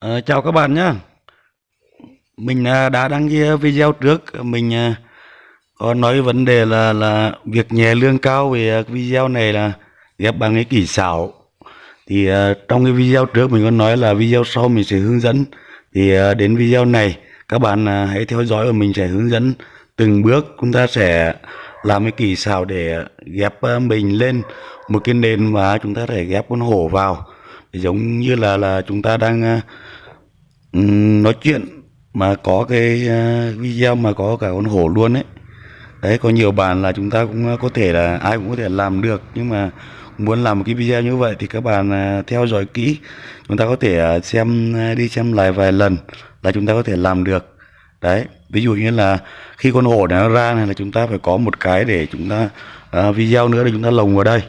À, chào các bạn nhé. Mình à, đã đăng cái video trước mình à, có nói vấn đề là là việc nhẹ lương cao về à, video này là ghép bằng cái kỹ xảo. Thì trong cái video trước mình có nói là video sau mình sẽ hướng dẫn. Thì đến video này các bạn hãy theo dõi và mình sẽ hướng dẫn từng bước chúng ta sẽ làm cái kỹ xảo để ghép mình lên một cái nền và chúng ta sẽ ghép con hổ vào. Giống như là là chúng ta đang nói chuyện mà có cái à, video mà có cả con hổ luôn ấy. Đấy có nhiều bạn là chúng ta cũng à, có thể là ai cũng có thể làm được nhưng mà muốn làm một cái video như vậy thì các bạn à, theo dõi kỹ. Chúng ta có thể xem đi xem lại vài lần là chúng ta có thể làm được. Đấy ví dụ như là khi con hổ này nó ra này là chúng ta phải có một cái để chúng ta uh, video nữa để chúng ta lồng vào đây.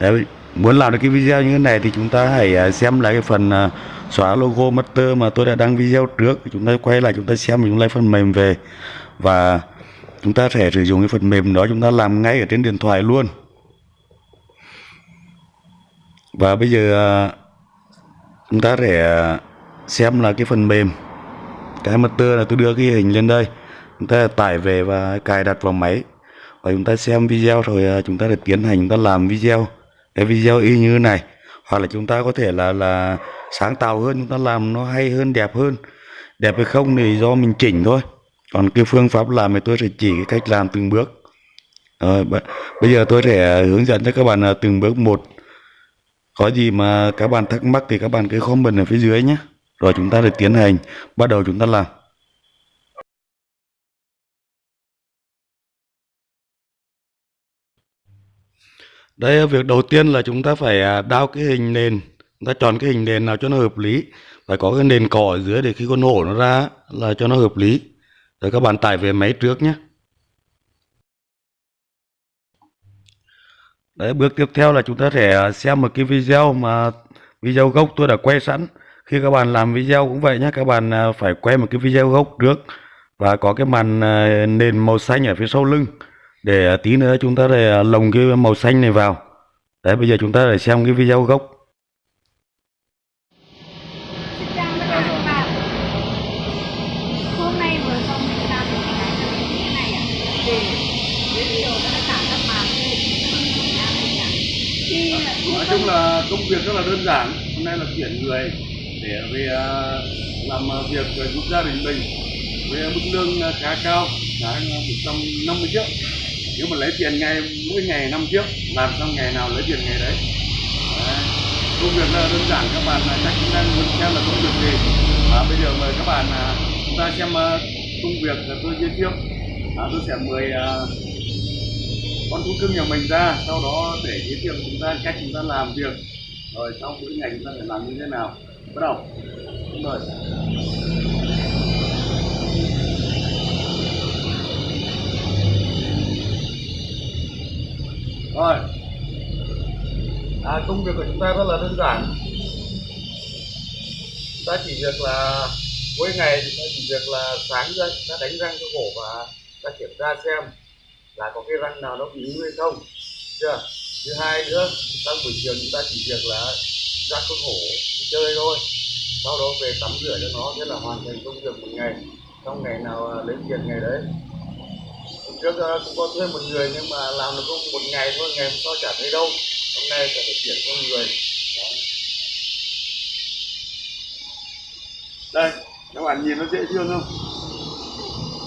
Đấy, muốn làm được cái video như thế này thì chúng ta hãy xem lại cái phần uh, xóa logo master mà tôi đã đăng video trước. Chúng ta quay lại, chúng ta xem, chúng ta lấy phần mềm về. Và chúng ta sẽ sử dụng cái phần mềm đó, chúng ta làm ngay ở trên điện thoại luôn. Và bây giờ à, chúng ta sẽ xem là cái phần mềm. Cái master là tôi đưa cái hình lên đây. Chúng ta tải về và cài đặt vào máy. Và chúng ta xem video rồi à, chúng ta sẽ tiến hành, chúng ta làm video. Cái video y như thế này. Hoặc là chúng ta có thể là là sáng tạo hơn chúng ta làm nó hay hơn đẹp hơn. Đẹp hay không thì do mình chỉnh thôi. Còn cái phương pháp làm thì tôi sẽ chỉ cái cách làm từng bước. Rồi, bây giờ tôi sẽ hướng dẫn cho các bạn à, từng bước một. Có gì mà các bạn thắc mắc thì các bạn cứ comment ở phía dưới nhé. Rồi chúng ta để tiến hành. Bắt đầu chúng ta làm. Đây việc đầu tiên là chúng ta phải à, đao cái hình nền ta chọn cái hình nền nào cho nó hợp lý, phải có cái nền cỏ ở dưới để khi con hổ nó ra là cho nó hợp lý. Rồi các bạn tải về máy trước nhé. Đấy, bước tiếp theo là chúng ta sẽ xem một cái video mà video gốc tôi đã quay sẵn. Khi các bạn làm video cũng vậy nhé, các bạn à, phải quay một cái video gốc trước và có cái màn à, nền màu xanh ở phía sau lưng để tí nữa chúng ta để à, lồng cái màu xanh này vào. Đấy, bây giờ chúng ta để xem cái video gốc. Công việc rất là đơn giản. Hôm nay là tuyển người để về à, làm à, việc giúp gia đình mình với mức lương à, khá cao đã một trăm năm mươi triệu. Nếu mà lấy tiền ngày mỗi ngày năm triệu làm xong ngày nào lấy tiền ngày đấy. Đấy. công việc là đơn giản. Các bạn chắc cũng đang muốn xem là công việc gì. Và bây giờ mời các bạn chúng ta xem công việc tôi giới thiệu. À, tôi sẽ mời con thú cưng nhà mình ra sau đó để giới thiệu chúng ta cách chúng ta làm việc. Rồi sau mỗi ngày chúng ta phải làm như thế nào? Bắt đầu. Đúng rồi rồi. À, công việc của chúng ta rất là đơn giản. Chúng ta chỉ việc là mỗi ngày chúng ta chỉ việc là sáng ra chúng ta đánh răng cho cổ và ta kiểm tra xem là có cái răng nào nó bị hư hay không, chưa? Thứ hai nữa trong buổi chiều chúng ta chỉ việc là ra khuôn khổ đi chơi thôi. Sau đó về tắm rửa cho nó, thế là hoàn thành công việc một ngày. Trong ngày nào à, lấy tiền ngày đấy. Hôm trước à, cũng có thuê một người nhưng mà làm được không một ngày thôi, ngày hôm sau chả thấy đâu. Hôm nay sẽ phải chuyển cho người. Đó. đây, các bạn nhìn nó dễ thương không?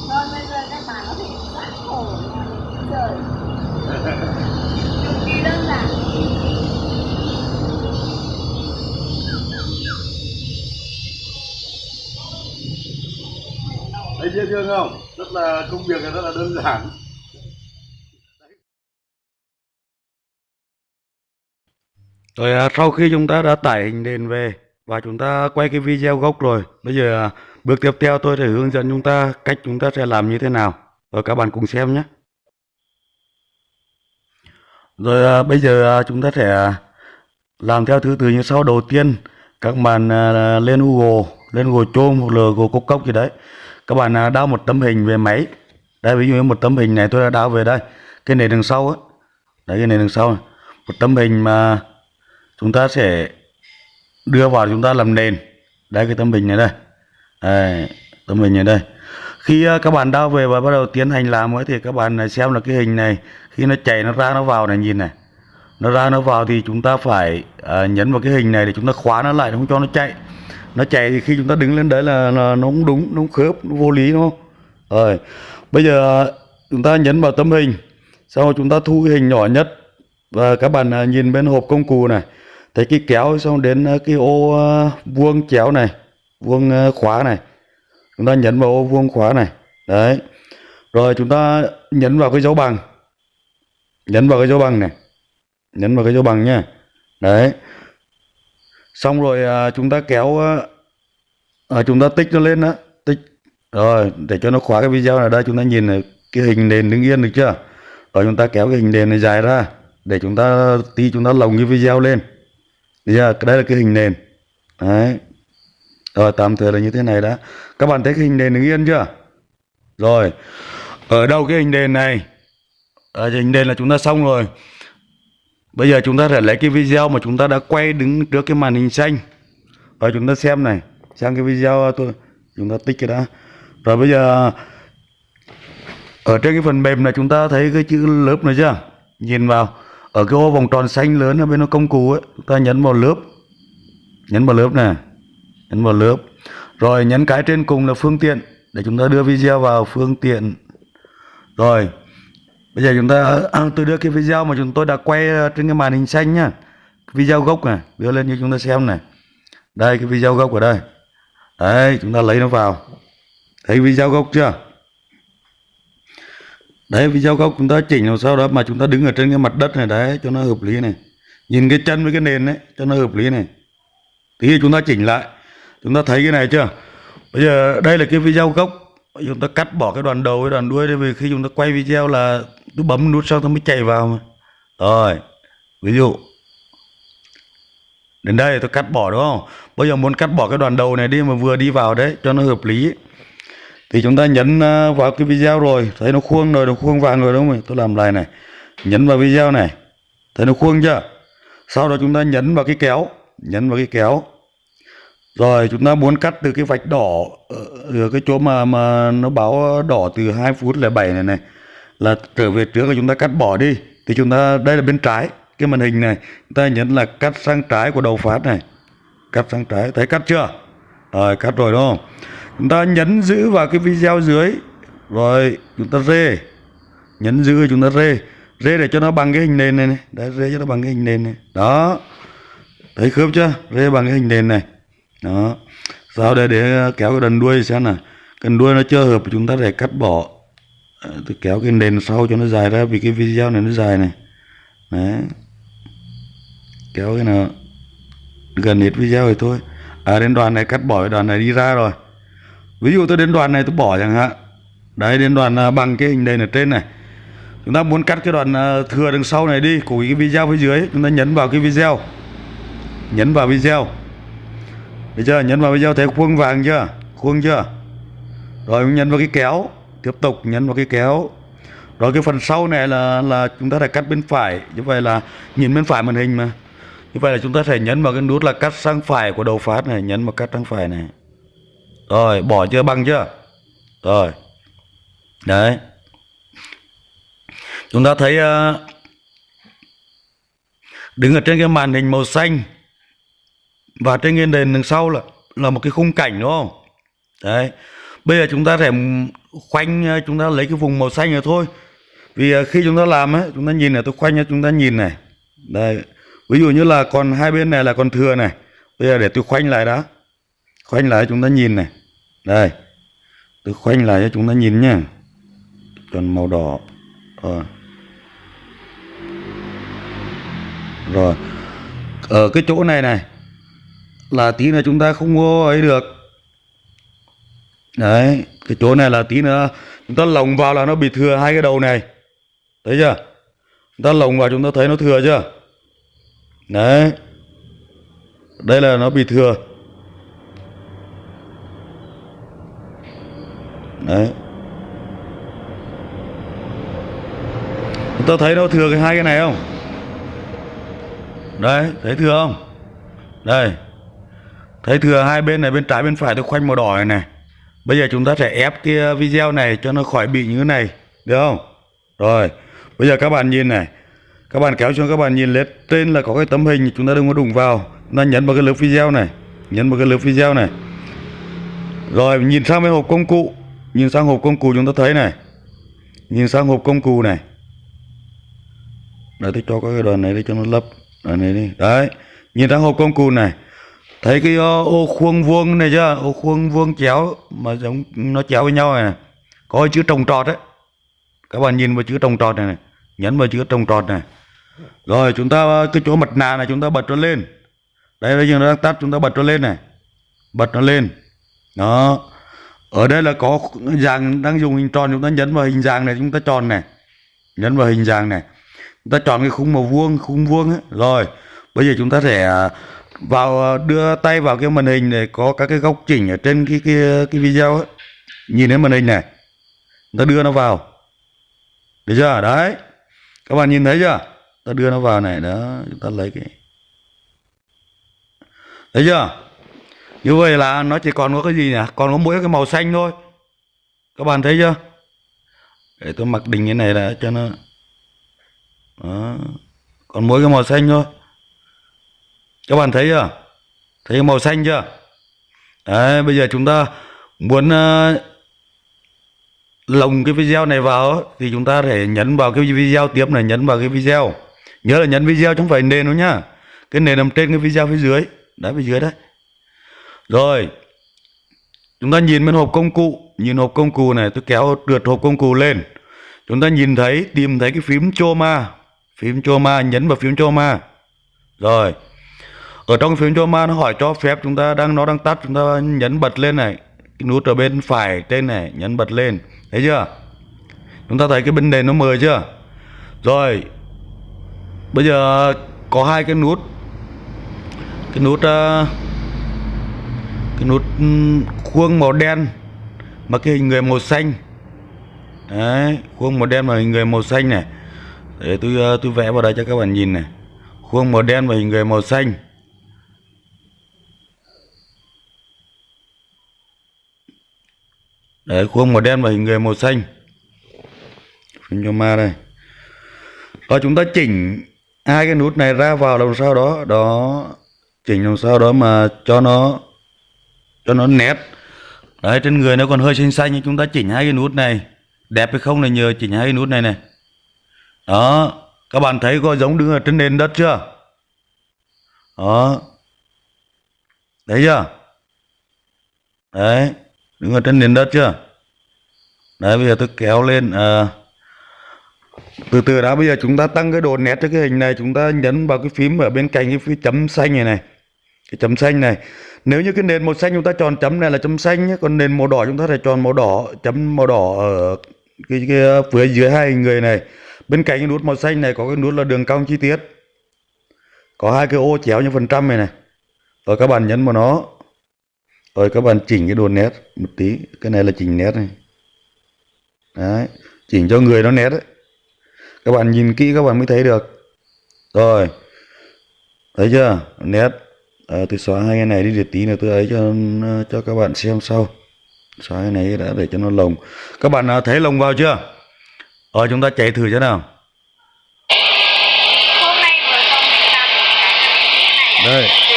Rồi bây giờ các bạn có thể sát cổ trời Cực kỳ đơn giản thấy dễ thương không rất là công việc này rất là đơn giản Rồi à, sau khi chúng ta đã tải hình nền về và chúng ta quay cái video gốc rồi, bây giờ à, bước tiếp theo tôi sẽ hướng dẫn chúng ta cách chúng ta sẽ làm như thế nào. Rồi các bạn cùng xem nhé. Rồi à, bây giờ à, chúng ta sẽ à, làm theo thứ tự như sau. Đầu tiên các bạn à, lên Google, lên Google Chrome hoặc là Google Cốc Cốc gì đấy. Các bạn à, đao một tấm hình về máy. Đây ví dụ như một tấm hình này tôi đã đao về đây. Cái nền đằng sau á. Đấy cái nền đằng sau này. Một tấm hình mà chúng ta sẽ đưa vào chúng ta làm nền đây cái tấm hình này đây đây tấm hình này đây khi à, các bạn đao về và bắt đầu tiến hành làm ấy thì các bạn xem là cái hình này khi nó chạy nó ra nó vào này nhìn này. Nó ra nó vào thì chúng ta phải à, nhấn vào cái hình này để chúng ta khóa nó lại không cho nó chạy. Nó chạy thì khi chúng ta đứng lên đấy là, là nó không đúng nó không khớp nó vô lý đúng không? Rồi bây giờ chúng ta nhấn vào tấm hình sau rồi chúng ta thu cái hình nhỏ nhất. Và các bạn à, nhìn bên hộp công cụ này. Thấy cái kéo xong đến à, cái ô à, vuông chéo này vuông à, khóa này. Chúng ta nhấn vào ô vuông khóa này. Đấy. Rồi chúng ta nhấn vào cái dấu bằng nhấn vào cái dấu bằng này. Nhấn vào cái dấu bằng nhá. Đấy. Xong rồi à, chúng ta kéo à, à chúng ta tích nó lên đó tích. Rồi để cho nó khóa cái video này. Đây chúng ta nhìn này, cái hình nền đứng yên được chưa? Rồi chúng ta kéo cái hình nền này dài ra để chúng ta tí chúng ta lồng cái video lên. Bây giờ đây là cái hình nền đấy. Rồi tạm thời là như thế này đã. Các bạn thấy cái hình nền đứng yên chưa? Rồi. Ở đâu cái hình nền này? Ờ, ở hình nền là chúng ta xong rồi. Bây giờ chúng ta sẽ lấy cái video mà chúng ta đã quay đứng trước cái màn hình xanh. Rồi chúng ta xem này xem cái video tôi, chúng ta tích cái đã. Rồi bây giờ, ở trên cái phần mềm này chúng ta thấy cái chữ lớp này chưa? Nhìn vào, ở cái ô vòng tròn xanh lớn ở bên nó công cụ ấy, chúng ta nhấn vào lớp. Nhấn vào lớp này nhấn vào lớp. Rồi nhấn cái trên cùng là phương tiện, để chúng ta đưa video vào phương tiện. Rồi bây giờ chúng ta à, tôi đưa cái video mà chúng tôi đã quay à, trên cái màn hình xanh nhá. Video gốc này, đưa lên cho chúng ta xem này. Đây, cái video gốc ở đây. Đấy, chúng ta lấy nó vào. Thấy video gốc chưa? Đấy, video gốc chúng ta chỉnh làm sao đó mà chúng ta đứng ở trên cái mặt đất này đấy, cho nó hợp lý này. Nhìn cái chân với cái nền đấy cho nó hợp lý này. Tí chúng ta chỉnh lại. Chúng ta thấy cái này chưa? Bây giờ đây là cái video gốc. Chúng ta cắt bỏ cái đoạn đầu với đoạn đuôi đi, vì khi chúng ta quay video là tôi bấm nút xong nó mới chạy vào mà. Rồi, ví dụ, đến đây tôi cắt bỏ đúng không? Bây giờ muốn cắt bỏ cái đoàn đầu này đi mà vừa đi vào đấy, cho nó hợp lý. Thì chúng ta nhấn ờ, vào cái video rồi. Thấy nó khuôn rồi, nó khuôn vàng rồi đúng không tôi làm lại này. Nhấn vào video này. Thấy nó khuôn chưa? Sau đó chúng ta nhấn vào cái kéo. Nhấn vào cái kéo. Rồi, chúng ta muốn cắt từ cái vạch đỏ ở ở cái chỗ mà mà nó báo đỏ từ 2 phút là 7 này này là trở về trước là chúng ta cắt bỏ đi. Thì chúng ta đây là bên trái cái màn hình này. Chúng ta nhấn là cắt sang trái của đầu phát này. Cắt sang trái thấy cắt chưa? Rồi cắt rồi đúng không? Chúng ta nhấn giữ vào cái video dưới. Rồi chúng ta rê. Nhấn giữ chúng ta rê. Rê để cho nó bằng cái hình nền này, này. đấy rê cho nó bằng cái hình nền này. Đó. Thấy khớp chưa? Rê bằng cái hình nền này. Đó. Sau đây để kéo cái đần đuôi xem nào. Cần đuôi nó chưa hợp chúng ta để cắt bỏ. Ờ, tôi kéo cái nền sau cho nó dài ra, vì cái video này nó dài này. Đấy. Kéo cái nào, gần hết video rồi thôi. À đến đoạn này cắt bỏ cái đoạn này đi ra rồi. Ví dụ tôi đến đoạn này tôi bỏ chẳng hạn. Đấy, đến đoạn à, bằng cái hình nền ở trên này. Chúng ta muốn cắt cái đoạn à, thừa đằng sau này đi, của cái video phía dưới, chúng ta nhấn vào cái video. Nhấn vào video. Bây giờ nhấn vào video, thấy khuôn vàng chưa? Khuôn chưa? Rồi mình nhấn vào cái kéo tiếp tục nhấn vào cái kéo. Rồi cái phần sau này là là chúng ta phải cắt bên phải. Như vậy là nhìn bên phải màn hình mà. Như vậy là chúng ta sẽ nhấn vào cái nút là cắt sang phải của đầu phát này nhấn vào cắt sang phải này. Rồi bỏ chưa? Bằng chưa? Rồi. Đấy. Chúng ta thấy uh, đứng ở trên cái màn hình màu xanh và trên cái nền đằng sau là là một cái khung cảnh đúng không? Đấy. Bây giờ chúng ta sẽ khoanh ờ, chúng ta lấy cái vùng màu xanh này thôi. Vì ờ, khi chúng ta làm ấy, chúng ta nhìn này, tôi khoanh cho chúng ta nhìn này. Đây ví dụ như là còn hai bên này là còn thừa này. Bây giờ để tôi khoanh lại đó khoanh lại chúng ta nhìn này. Đây, tôi khoanh lại cho chúng ta nhìn nhá. Còn màu đỏ. Rồi. Rồi. Ở cái chỗ này này, là tí nữa chúng ta không có ấy được đấy, cái chỗ này là tí nữa, chúng ta lồng vào là nó bị thừa hai cái đầu này. Thấy chưa? Chúng ta lồng vào chúng ta thấy nó thừa chưa? Đấy. Đây là nó bị thừa. Đấy. Chúng ta thấy nó thừa cái hai cái này không? Đấy, thấy thừa không? Đây. Thấy thừa hai bên này, bên trái, bên phải, tôi khoanh màu đỏ này này bây giờ chúng ta sẽ ép cái ờ, video này cho nó khỏi bị như thế này, được không? Rồi, bây giờ các bạn nhìn này. Các bạn kéo xuống, các bạn nhìn lên trên là có cái tấm hình, chúng ta đừng có đụng vào. Chúng ta nhấn vào cái lớp video này, nhấn vào cái lớp video này. Rồi, nhìn sang bên hộp công cụ, nhìn sang hộp công cụ chúng ta thấy này. Nhìn sang hộp công cụ này. Đấy tôi cho cái đoạn này để cho nó lấp, đoạn này đi. Đấy, nhìn sang hộp công cụ này thấy cái ờ, ô, khuôn vuông này chưa? Ô khuôn vuông chéo mà giống nó chéo với nhau này, này. có chữ trồng trọt đấy. Các bạn nhìn vào chữ trồng trọt này, này nhấn vào chữ trồng trọt này. Rồi chúng ta ờ, cái chỗ mặt nạ này chúng ta bật nó lên. Đây bây giờ nó đang tắt chúng ta bật nó lên này. Bật nó lên. Đó. Ở đây là có dạng đang dùng hình tròn chúng ta nhấn vào hình dạng này chúng ta tròn này. Nhấn vào hình dạng này. Chúng ta chọn cái khung màu vuông khung vuông ấy. rồi bây giờ chúng ta sẽ ờ, vào ờ, đưa tay vào cái màn hình này có các cái góc chỉnh ở trên cái cái cái video ấy. nhìn thấy màn hình này ta đưa nó vào. Được chưa? Đấy. Các bạn nhìn thấy chưa? Ta đưa nó vào này, đó, chúng ta lấy cái thấy chưa? Như vậy là nó chỉ còn có cái gì nhỉ? Còn có mỗi cái màu xanh thôi. Các bạn thấy chưa? Để tôi mặc định cái này là cho nó đó. còn mỗi cái màu xanh thôi các bạn thấy chưa? Thấy màu xanh chưa? Đấy bây giờ chúng ta muốn uh, lồng cái video này vào thì chúng ta phải nhấn vào cái video tiếp này nhấn vào cái video. Nhớ là nhấn video chứ không phải nền đâu nhá. Cái nền nằm trên cái video phía dưới. Đấy phía dưới đấy. Rồi chúng ta nhìn bên hộp công cụ. Nhìn hộp công cụ này tôi kéo trượt hộp công cụ lên. Chúng ta nhìn thấy tìm thấy cái phím choma. Phím choma nhấn vào phím choma. Rồi ở trong phím choma nó hỏi cho phép chúng ta đang, nó đang tắt, chúng ta nhấn bật lên này, cái nút ở bên phải trên này, nhấn bật lên, thấy chưa? Chúng ta thấy cái bên nền nó mờ chưa? Rồi, bây giờ có hai cái nút cái nút ờ, cái nút ừ, khuôn màu đen mà cái hình người màu xanh. Đấy, khuôn màu đen và hình người màu xanh này. Để tôi ờ, tôi vẽ vào đây cho các bạn nhìn này. Khuôn màu đen và hình người màu xanh. Đấy, khuôn màu đen và hình người màu xanh. Phim cho ma đây. Và chúng ta chỉnh hai cái nút này ra vào làm sao đó. Đó, chỉnh làm sao đó mà cho nó cho nó nét. Đấy, trên người nó còn hơi xanh xanh chúng ta chỉnh hai cái nút này. Đẹp hay không là nhờ chỉnh hai cái nút này này. Đó, các bạn thấy có giống đứng ở trên nền đất chưa? Đó. Thấy chưa? Đấy đứng ở trên nền đất chưa? Đấy bây giờ tôi kéo lên à, từ từ đã bây giờ chúng ta tăng cái độ nét cho cái hình này chúng ta nhấn vào cái phím ở bên cạnh cái phím chấm xanh này này. Cái chấm xanh này. Nếu như cái nền màu xanh chúng ta chọn chấm này là chấm xanh nhé còn nền màu đỏ chúng ta phải chọn màu đỏ chấm màu đỏ ở cái, cái phía dưới hai hình người này. Bên cạnh cái nút màu xanh này có cái nút là đường cong chi tiết. Có hai cái ô chéo như phần trăm này này. Rồi các bạn nhấn vào nó rồi các bạn chỉnh cái độ nét một tí. Cái này là chỉnh nét này. Đấy chỉnh cho người nó nét đấy. Các bạn nhìn kỹ các bạn mới thấy được. Rồi thấy chưa? Nét. À, tôi xóa hai cái này đi để tí nữa tôi ấy cho cho các bạn xem sau. Xóa cái này đã để cho nó lồng. Các bạn à, thấy lồng vào chưa? Rồi chúng ta chạy thử cho nào. Hôm nay vừa xong mình làm được cái này đây thì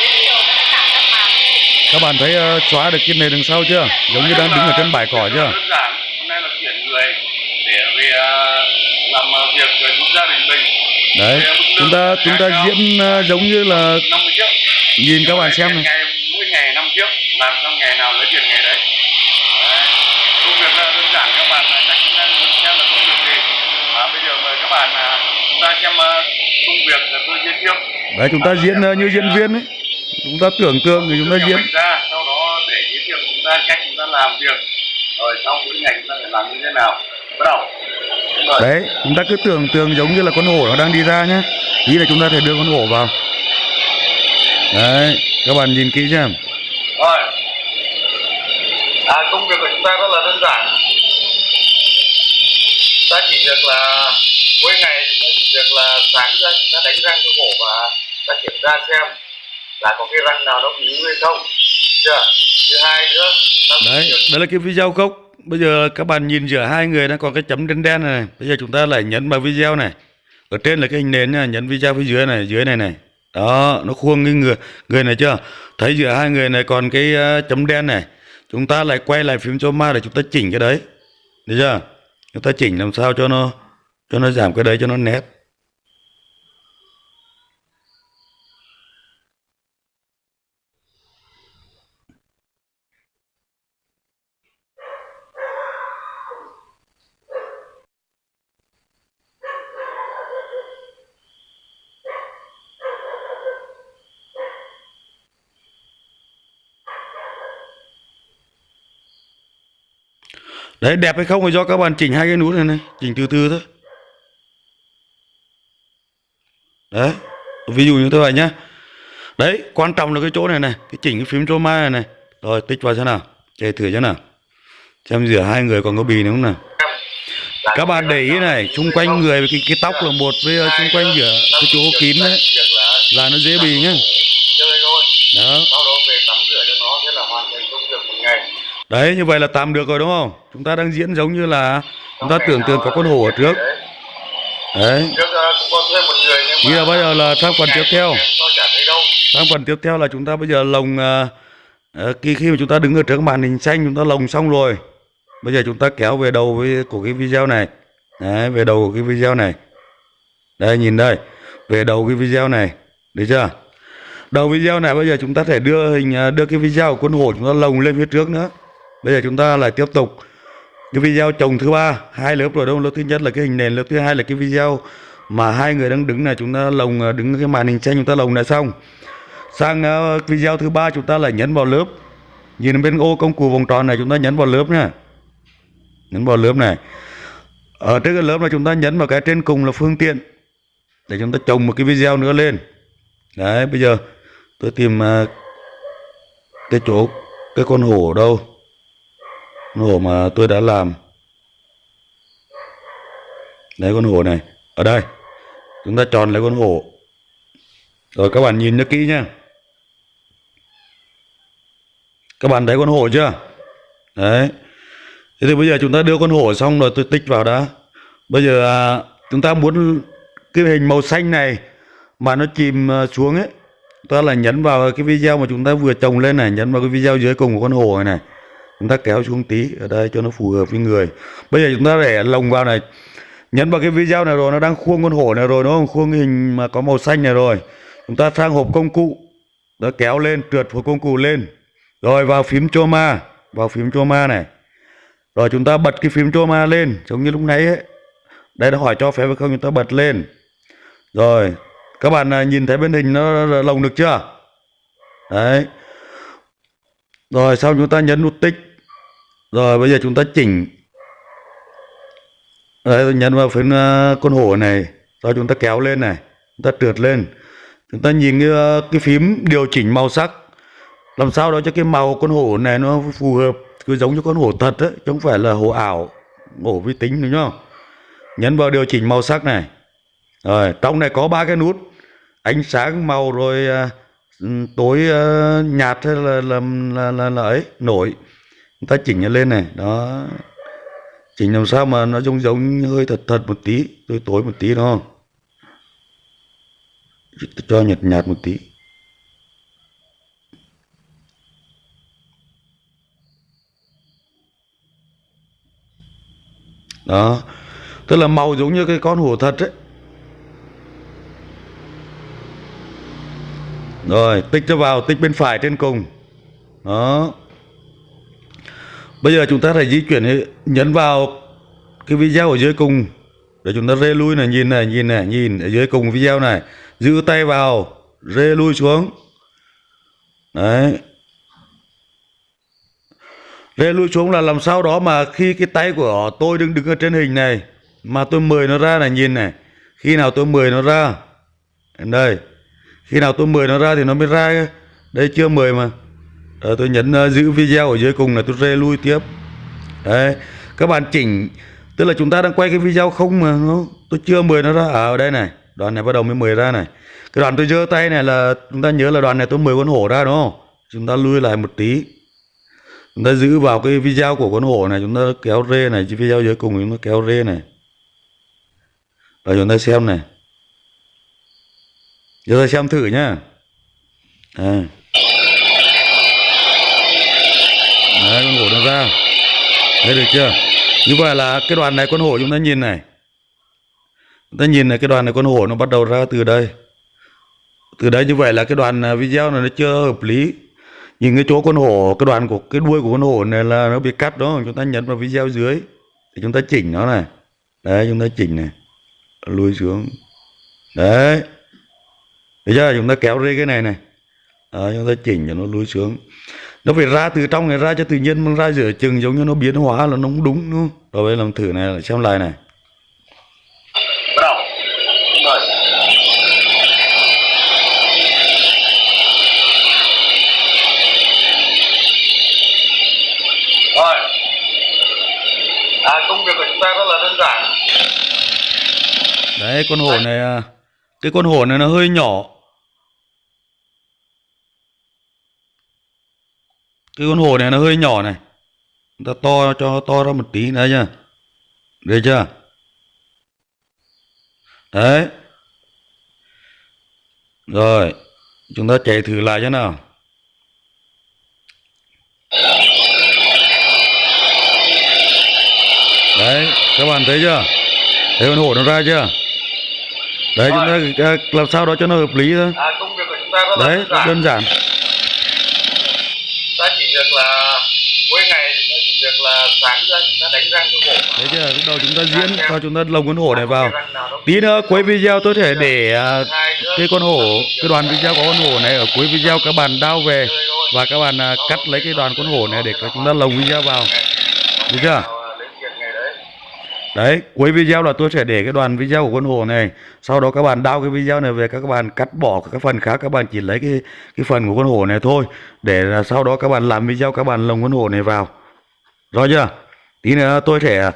video nó đã cả các màn lên các bạn thấy uh, xóa được cái này đằng sau chưa? Giống như đang đứng ở trên bãi cỏ chưa? Đơn giản hôm nay là tuyển người để về làm việc với giúp gia đình mình. Đấy chúng ta chúng ta diễn uh, giống như là 50 triệu. nhìn các bạn xem này. mỗi ngày năm triệu làm xong ngày nào lấy tiền ngày đấy. Công việc là đơn giản các bạn chắc cũng đang muốn xem là công việc gì. À, bây giờ mời các bạn à, chúng ta xem công việc tôi giới thiệu. Đấy chúng ta diễn như diễn viên ấy chúng ta tưởng tượng thì chúng ta diễn. ra sau đó để giới thiệu chúng ta cách chúng ta làm việc. Rồi sau mỗi ngày chúng ta phải làm như thế nào? Bắt đầu. Rồi đấy chúng ta cứ tưởng tượng giống như là con hổ nó đang đi ra nhé. Ý là chúng ta thể đưa con hổ vào. Đấy các bạn nhìn kỹ xem. Rồi. À, công việc của chúng ta rất là đơn giản. Ta chỉ việc là mỗi ngày chúng ta chỉ việc là sáng ra chúng ta đánh răng cho cổ và ta kiểm tra xem là có cái răng nào nó bị hay không? Chưa? Thứ hai nữa. Đấy đây là cái video gốc. Bây giờ các bạn nhìn giữa hai người nó có cái chấm đen đen này bây giờ chúng ta lại nhấn vào video này. Ở trên là cái hình nền nha nhấn video phía dưới này dưới này này. Đó nó khuôn cái người người này chưa? Thấy giữa hai người này còn cái ờ, chấm đen này. Chúng ta lại quay lại phím cho ma để chúng ta chỉnh cái đấy. Được chưa? Chúng ta chỉnh làm sao cho nó cho nó giảm cái đấy cho nó nét đấy đẹp hay không là do các bạn chỉnh hai cái nút này này chỉnh từ từ thôi. Đấy ví dụ như thế vậy nhá. Đấy quan trọng là cái chỗ này này cái chỉnh cái phím chroma này này. Rồi tích vào xem nào chơi thử xem nào. Xem giữa hai người còn có bì nữa không nào. Các bạn để ý này xung quanh người với cái, cái tóc là một với ờ, xung quanh giữa cái chỗ kín đấy là nó dễ bì nhá. Đó sau đó về tắm rửa cho nó thế là hoàn thành công việc một ngày đấy như vậy là tạm được rồi đúng không? Chúng ta đang diễn giống như là chúng ta tưởng tượng có con hổ ở trước. Đấy. đấy là Bây giờ là sang phần tiếp theo. sang phần tiếp theo là chúng ta bây giờ lồng ờ, khi khi mà chúng ta đứng ở trước màn hình xanh chúng ta lồng xong rồi. Bây giờ chúng ta kéo về đầu với của cái video này. Đấy về đầu của cái video này. Đây nhìn đây. Về đầu cái video này. Được chưa? Đầu video này bây giờ chúng ta thể đưa hình à, đưa cái video của con hổ chúng ta lồng lên phía trước nữa bây giờ chúng ta lại tiếp tục. Cái video chồng thứ ba, hai lớp rồi đâu? Lớp thứ nhất là cái hình nền, lớp thứ hai là cái video mà hai người đang đứng này. Chúng ta lồng ờ, đứng cái màn hình xanh, chúng ta lồng lại xong. Sang ờ, video thứ ba chúng ta lại nhấn vào lớp. Nhìn bên ô công cụ vòng tròn này, chúng ta nhấn vào lớp nha nhấn vào lớp này. Ở trên cái lớp là chúng ta nhấn vào cái trên cùng là phương tiện để chúng ta trồng một cái video nữa lên. Đấy, bây giờ tôi tìm ờ, cái chỗ, cái con hổ ở đâu? Con hổ mà tôi đã làm. Đấy con hổ này ở đây. Chúng ta chọn lấy con hổ. Rồi các bạn nhìn cho kỹ nhá. Các bạn thấy con hổ chưa? Đấy. Thế thì bây giờ chúng ta đưa con hổ xong rồi tôi tích vào đã. Bây giờ à, chúng ta muốn cái hình màu xanh này mà nó chìm à, xuống ấy ta là nhấn vào cái video mà chúng ta vừa trồng lên này nhấn vào cái video dưới cùng của con hổ này này chúng ta kéo xuống tí ở đây cho nó phù hợp với người. Bây giờ chúng ta để lồng vào này. Nhấn vào cái video này rồi, nó đang khuôn con hổ này rồi đúng không khuôn hình mà có màu xanh này rồi. Chúng ta sang hộp công cụ. Đó kéo lên, trượt hộp công cụ lên. Rồi vào phím choma vào phím choma này. Rồi chúng ta bật cái phím choma lên, giống như lúc nãy ấy. Đây nó hỏi cho phép hay không, chúng ta bật lên. Rồi, các bạn à, nhìn thấy bên hình nó lồng được chưa? Đấy rồi sau chúng ta nhấn nút tích. Rồi bây giờ chúng ta chỉnh. Đấy tôi nhấn vào phím ờ, con hổ này. Sau chúng ta kéo lên này. Chúng ta trượt lên. Chúng ta nhìn cái, ờ, cái phím điều chỉnh màu sắc. Làm sao đó cho cái màu con hổ này nó phù hợp cứ giống như con hổ thật ấy chứ không phải là hổ ảo hổ vi tính đúng không? Nhấn vào điều chỉnh màu sắc này. Rồi trong này có ba cái nút. Ánh sáng màu rồi ờ, Ừ, tối uh, nhạt hay là là, là, là, là ấy nổi. Người ta chỉnh lên này đó. Chỉnh làm sao mà nó giống giống hơi thật thật một tí tối tối một tí đúng không? Cho nhạt nhạt một tí. Đó. Tức là màu giống như cái con hổ thật ấy. Rồi, tích cho vào, tích bên phải trên cùng. Đó. Bây giờ chúng ta phải di chuyển nhấn vào cái video ở dưới cùng. Để chúng ta rê lui này, nhìn này nhìn này, nhìn ở dưới cùng video này. Giữ tay vào, rê lui xuống. Đấy. Rê lui xuống là làm sao đó mà khi cái tay của tôi đứng đứng ở trên hình này, mà tôi mời nó ra này, nhìn này. Khi nào tôi mời nó ra? Đây khi nào tôi mời nó ra thì nó mới ra đây chưa mời mà. Đó, tôi nhấn uh, giữ video ở dưới cùng là tôi rê lui tiếp. Đấy các bạn chỉnh tức là chúng ta đang quay cái video không mà nó tôi chưa mời nó ra. À, ở đây này đoạn này bắt đầu mới mời ra này. Cái đoạn tôi giơ tay này là chúng ta nhớ là đoạn này tôi mời con hổ ra đúng không? Chúng ta lui lại một tí. Chúng ta giữ vào cái video của con hổ này chúng ta kéo rê này video dưới cùng chúng ta kéo rê này. Rồi chúng ta xem này giờ ta xem thử nhá. À. đấy, con hổ nó ra. Thấy được chưa? Như vậy là cái đoàn này con hổ chúng ta nhìn này. Chúng ta nhìn này, cái đoàn này con hổ nó bắt đầu ra từ đây. Từ đây như vậy là cái đoàn à, video này nó chưa hợp lý. Nhìn cái chỗ con hổ, cái đoàn của, cái đuôi của con hổ này là nó bị cắt đó chúng ta nhấn vào video dưới thì chúng ta chỉnh nó này. Đấy, chúng ta chỉnh này. Lùi xuống. Đấy thấy chưa chúng ta kéo rê cái này này. Đó, chúng ta chỉnh cho nó lùi xuống. Nó phải ra từ trong này ra cho tự nhiên mà ra giữa chừng giống như nó biến hóa là nó không đúng đúng không? Rồi bây giờ làm thử này xem lại này. Bắt đầu mời rồi. À, công việc của chúng ta rất là đơn giản. Đấy con hổ này à, cái con hổ này nó hơi nhỏ cái con hổ này nó hơi nhỏ này. Chúng ta to cho to ra một tí nữa chưa được chưa? Đấy. Rồi chúng ta chạy thử lại cho nào. Đấy các bạn thấy chưa? Thấy con hổ nó ra chưa? Đấy chúng ta làm sao đó cho nó hợp lý thôi. À, đấy đơn giản đơn giản ta chỉ việc là mỗi ngày chúng ta chỉ việc là sáng ra chúng ta đánh răng cho hổ thấy chưa lúc đầu chúng ta diễn cho chúng ta lồng con hổ này vào. tí nữa cuối video tôi thể để à, cái con hổ cái đoàn video có con hổ này ở cuối video các bạn đao về và các bạn à, cắt lấy cái đoàn con hổ này để chúng ta lồng video vào. Được chưa? Đấy đấy cuối video là tôi sẽ để cái đoàn video của con hổ này. Sau đó các bạn đao cái video này về các bạn cắt bỏ các phần khác các bạn chỉ lấy cái cái phần của con hổ này thôi. Để là sau đó các bạn làm video các bạn lồng con hổ này vào rõ chưa? Tí nữa tôi sẽ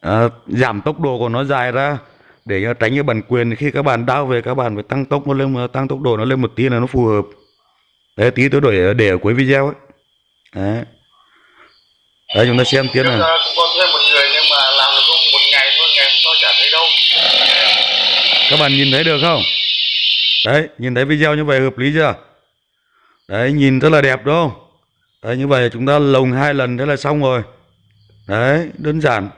à, giảm tốc độ của nó dài ra để tránh cái bản quyền. Khi các bạn đao về các bạn phải tăng tốc nó lên tăng tốc độ nó lên một tí là nó phù hợp. Đấy tí tôi đổi để ở cuối video ấy. Đấy. Đấy chúng ta xem tiếp này các bạn nhìn thấy được không? Đấy nhìn thấy video như vậy hợp lý chưa? Đấy nhìn rất là đẹp đúng không? Đấy như vậy chúng ta lồng hai lần thế là xong rồi đấy, đơn giản.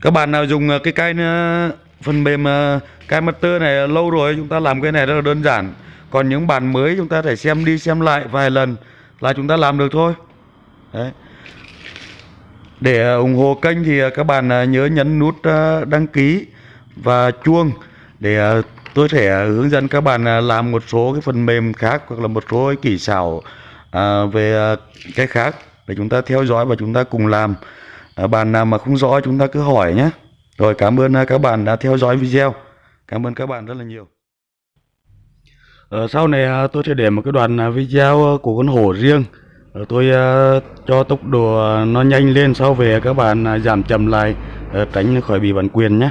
Các bạn nào dùng ờ, cái cái ờ, phần mềm ờ, cái master này lâu rồi, chúng ta làm cái này rất là đơn giản. Còn những bạn mới, chúng ta phải xem đi xem lại vài lần là chúng ta làm được thôi. Đấy. Để ủng hộ kênh thì các bạn nhớ nhấn nút đăng ký và chuông để tôi sẽ hướng dẫn các bạn làm một số cái phần mềm khác hoặc là một số kỹ xảo về cái khác để chúng ta theo dõi và chúng ta cùng làm. à, bạn nào mà không rõ chúng ta cứ hỏi nhé. Rồi cảm ơn à, các bạn đã theo dõi video. Cảm ơn các bạn rất là nhiều. ở sau này à, tôi sẽ để một cái đoạn à, video của con hổ riêng ờ, tôi cho tốc độ nó nhanh lên sau về các bạn giảm chậm lại ờ, tránh khỏi bị bản quyền nhé